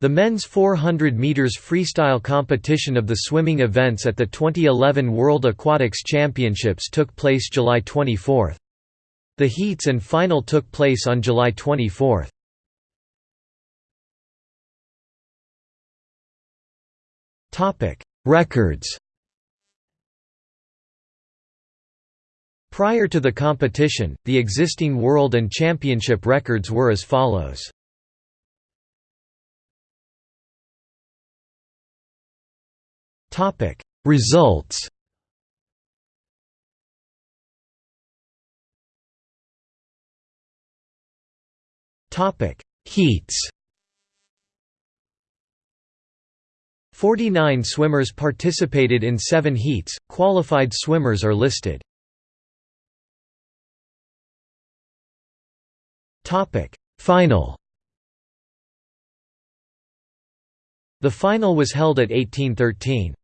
The men's 400 meters freestyle competition of the swimming events at the 2011 World Aquatics Championships took place July 24. The heats and final took place on July 24. Topic: Records. Prior to the competition, the existing world and championship records were as follows. Topic. Results Topic. Heats 49 swimmers participated in 7 heats qualified swimmers are listed. Topic. Final The final was held at 1813